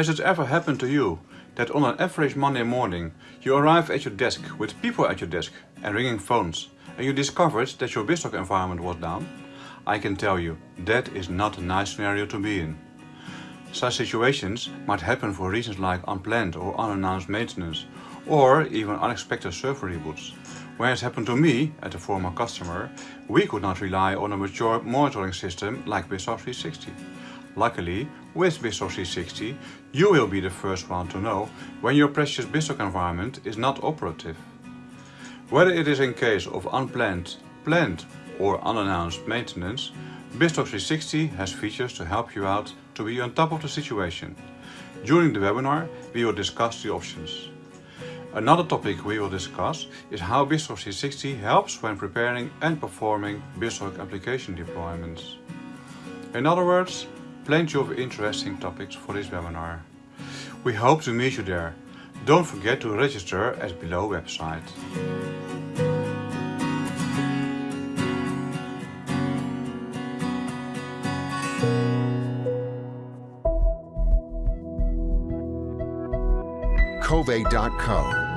Has it ever happened to you that on an average Monday morning you arrive at your desk with people at your desk and ringing phones and you discovered that your BizTalk environment was down? I can tell you, that is not a nice scenario to be in. Such situations might happen for reasons like unplanned or unannounced maintenance or even unexpected server reboots. When it happened to me, at a former customer, we could not rely on a mature monitoring system like BizTalk 360. Luckily, with BizTalk 360, you will be the first one to know when your precious BizTalk environment is not operative. Whether it is in case of unplanned, planned or unannounced maintenance, BizTalk 360 has features to help you out to be on top of the situation. During the webinar, we will discuss the options. Another topic we will discuss is how BizTalk 360 helps when preparing and performing BizTalk application deployments. In other words, plenty of interesting topics for this webinar. We hope to meet you there. Don't forget to register at below website. Kovai.co